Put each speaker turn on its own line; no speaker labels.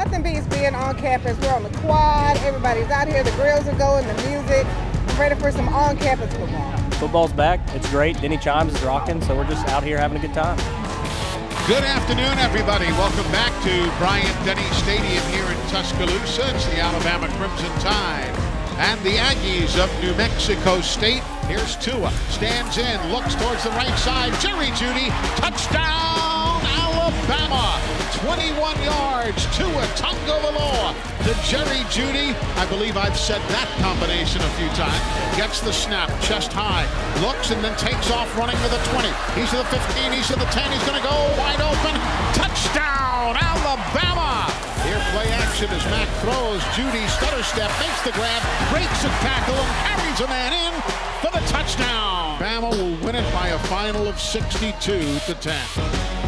Nothing beats being on campus. We're on the quad. Everybody's out here. The grills are going, the music. I'm ready for some on-campus football.
Football's back. It's great. Denny Chimes is rocking, so we're just out here having a good time.
Good afternoon, everybody. Welcome back to Bryant Denny Stadium here in Tuscaloosa. It's the Alabama Crimson Tide and the Aggies of New Mexico State. Here's Tua, stands in, looks towards the right side. Jerry Jeudy, touchdown, Alabama. 21 yards, Tua Tagovailoa to Jerry Jeudy. I believe I've said that combination a few times. Gets the snap, chest high, looks and then takes off running to the 20. He's to the 15, he's to the 10, he's going to go wide open. Touchdown, Alabama. Here play action as Mac throws. Jeudy stutter step, makes the grab, breaks a tackle, and carries a man in for the touchdown. Bama will win it by a final of 62 to 10.